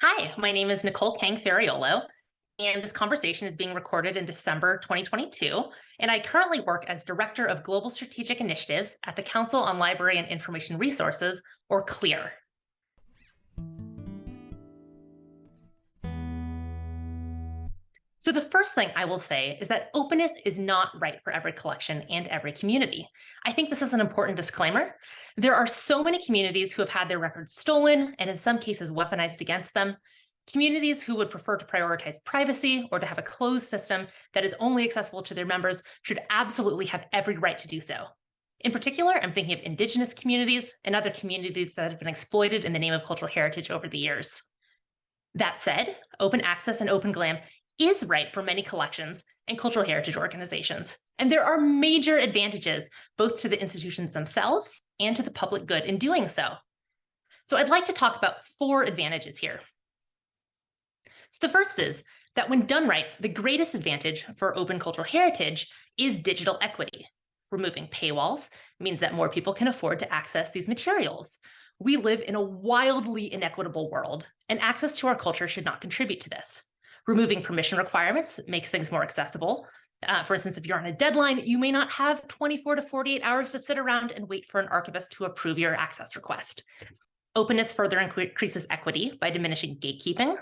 Hi, my name is Nicole Kang Ferraiolo, and this conversation is being recorded in December 2022. And I currently work as Director of Global Strategic Initiatives at the Council on Library and Information Resources, or CLIR. So the first thing I will say is that openness is not right for every collection and every community. I think this is an important disclaimer. There are so many communities who have had their records stolen and in some cases weaponized against them. Communities who would prefer to prioritize privacy or to have a closed system that is only accessible to their members should absolutely have every right to do so. In particular, I'm thinking of indigenous communities and other communities that have been exploited in the name of cultural heritage over the years. That said, open access and open GLAM is right for many collections and cultural heritage organizations. And there are major advantages both to the institutions themselves and to the public good in doing so. So I'd like to talk about four advantages here. So the first is that when done right, the greatest advantage for open cultural heritage is digital equity. Removing paywalls means that more people can afford to access these materials. We live in a wildly inequitable world, and access to our culture should not contribute to this. Removing permission requirements makes things more accessible. Uh, for instance, if you're on a deadline, you may not have 24 to 48 hours to sit around and wait for an archivist to approve your access request. Openness further increases equity by diminishing gatekeeping.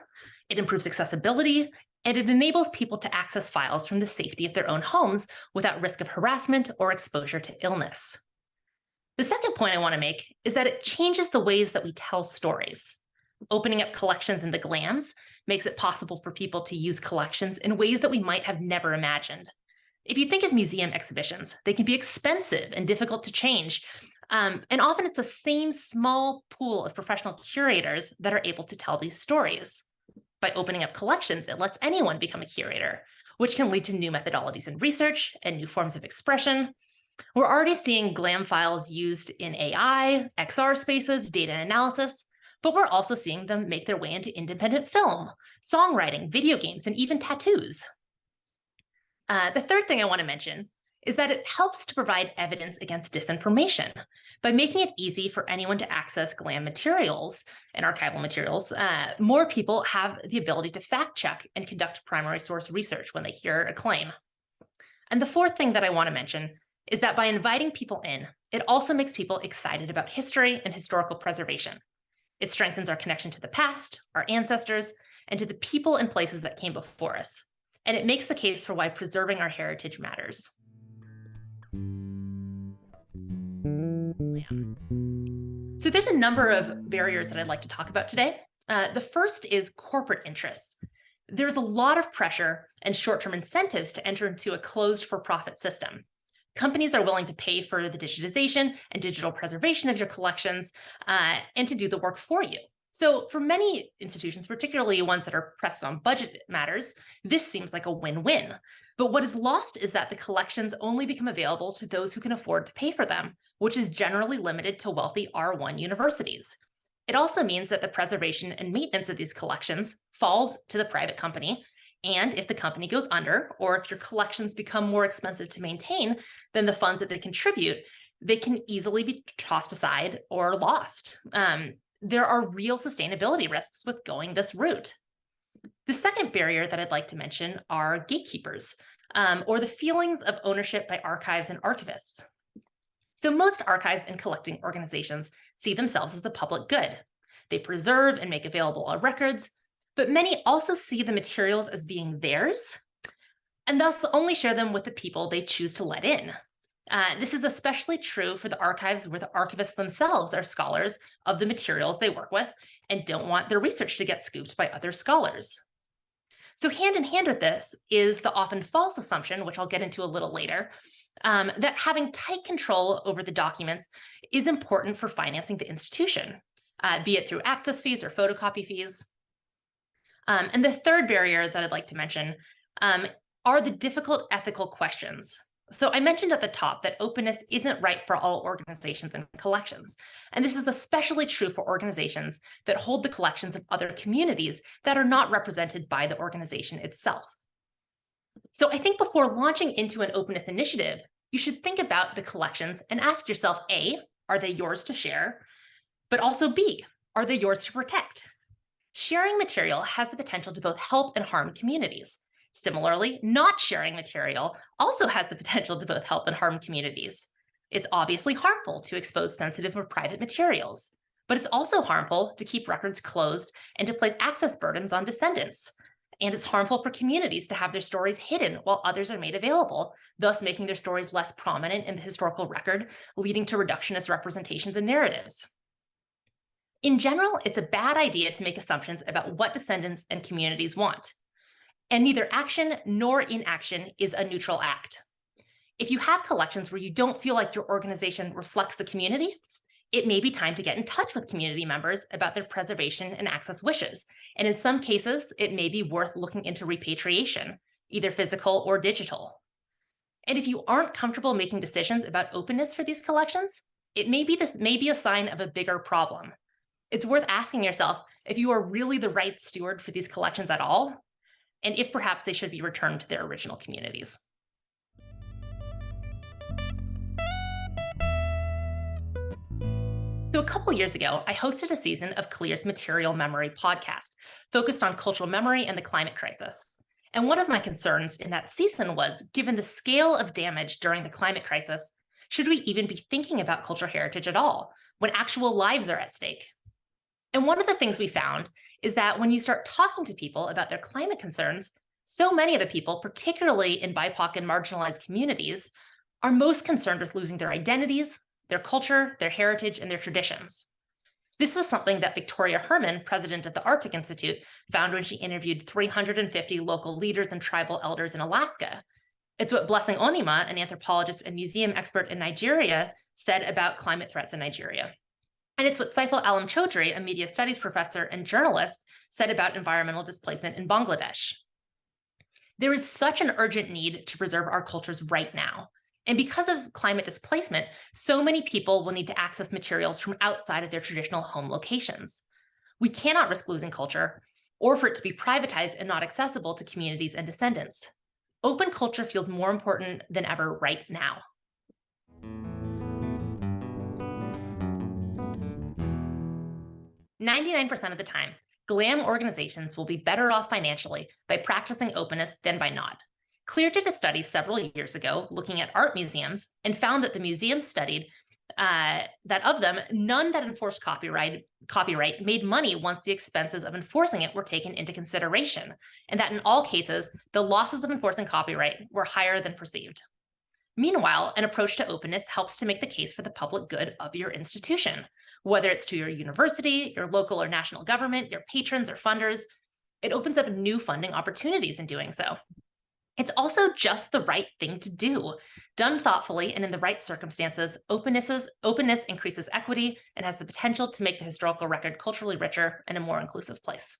It improves accessibility, and it enables people to access files from the safety of their own homes without risk of harassment or exposure to illness. The second point I want to make is that it changes the ways that we tell stories. Opening up collections in the GLAMs makes it possible for people to use collections in ways that we might have never imagined. If you think of museum exhibitions, they can be expensive and difficult to change. Um, and often it's the same small pool of professional curators that are able to tell these stories. By opening up collections, it lets anyone become a curator, which can lead to new methodologies in research and new forms of expression. We're already seeing GLAM files used in AI, XR spaces, data analysis, but we're also seeing them make their way into independent film, songwriting, video games, and even tattoos. Uh, the third thing I want to mention is that it helps to provide evidence against disinformation by making it easy for anyone to access GLAM materials and archival materials. Uh, more people have the ability to fact check and conduct primary source research when they hear a claim. And the fourth thing that I want to mention is that by inviting people in, it also makes people excited about history and historical preservation. It strengthens our connection to the past, our ancestors, and to the people and places that came before us. And it makes the case for why preserving our heritage matters. So there's a number of barriers that I'd like to talk about today. Uh, the first is corporate interests. There's a lot of pressure and short-term incentives to enter into a closed for-profit system. Companies are willing to pay for the digitization and digital preservation of your collections uh, and to do the work for you. So for many institutions, particularly ones that are pressed on budget matters, this seems like a win-win. But what is lost is that the collections only become available to those who can afford to pay for them, which is generally limited to wealthy R1 universities. It also means that the preservation and maintenance of these collections falls to the private company and if the company goes under, or if your collections become more expensive to maintain than the funds that they contribute, they can easily be tossed aside or lost. Um, there are real sustainability risks with going this route. The second barrier that I'd like to mention are gatekeepers, um, or the feelings of ownership by archives and archivists. So most archives and collecting organizations see themselves as the public good. They preserve and make available our records, but many also see the materials as being theirs and thus only share them with the people they choose to let in. Uh, this is especially true for the archives where the archivists themselves are scholars of the materials they work with and don't want their research to get scooped by other scholars. So hand in hand with this is the often false assumption, which I'll get into a little later, um, that having tight control over the documents is important for financing the institution, uh, be it through access fees or photocopy fees. Um, and the third barrier that I'd like to mention um, are the difficult ethical questions. So I mentioned at the top that openness isn't right for all organizations and collections. And this is especially true for organizations that hold the collections of other communities that are not represented by the organization itself. So I think before launching into an openness initiative, you should think about the collections and ask yourself, A, are they yours to share? But also B, are they yours to protect? Sharing material has the potential to both help and harm communities. Similarly, not sharing material also has the potential to both help and harm communities. It's obviously harmful to expose sensitive or private materials, but it's also harmful to keep records closed and to place access burdens on descendants. And it's harmful for communities to have their stories hidden while others are made available, thus making their stories less prominent in the historical record, leading to reductionist representations and narratives. In general, it's a bad idea to make assumptions about what descendants and communities want and neither action nor inaction is a neutral act. If you have collections where you don't feel like your organization reflects the community, it may be time to get in touch with community members about their preservation and access wishes. And in some cases, it may be worth looking into repatriation, either physical or digital. And if you aren't comfortable making decisions about openness for these collections, it may be this may be a sign of a bigger problem. It's worth asking yourself if you are really the right steward for these collections at all, and if perhaps they should be returned to their original communities. So a couple years ago, I hosted a season of CLIR's Material Memory podcast, focused on cultural memory and the climate crisis. And one of my concerns in that season was, given the scale of damage during the climate crisis, should we even be thinking about cultural heritage at all, when actual lives are at stake? And one of the things we found is that when you start talking to people about their climate concerns, so many of the people, particularly in BIPOC and marginalized communities, are most concerned with losing their identities, their culture, their heritage, and their traditions. This was something that Victoria Herrmann, president of the Arctic Institute, found when she interviewed 350 local leaders and tribal elders in Alaska. It's what Blessing Onima, an anthropologist and museum expert in Nigeria, said about climate threats in Nigeria. And it's what Saiful Alam Choudhury, a media studies professor and journalist, said about environmental displacement in Bangladesh. There is such an urgent need to preserve our cultures right now. And because of climate displacement, so many people will need to access materials from outside of their traditional home locations. We cannot risk losing culture or for it to be privatized and not accessible to communities and descendants. Open culture feels more important than ever right now. 99% of the time, GLAM organizations will be better off financially by practicing openness than by not. CLIR did a study several years ago looking at art museums and found that the museums studied uh, that of them, none that enforced copyright copyright made money once the expenses of enforcing it were taken into consideration, and that in all cases, the losses of enforcing copyright were higher than perceived. Meanwhile, an approach to openness helps to make the case for the public good of your institution, whether it's to your university, your local or national government, your patrons or funders. It opens up new funding opportunities in doing so. It's also just the right thing to do. Done thoughtfully and in the right circumstances, openness, openness increases equity and has the potential to make the historical record culturally richer and a more inclusive place.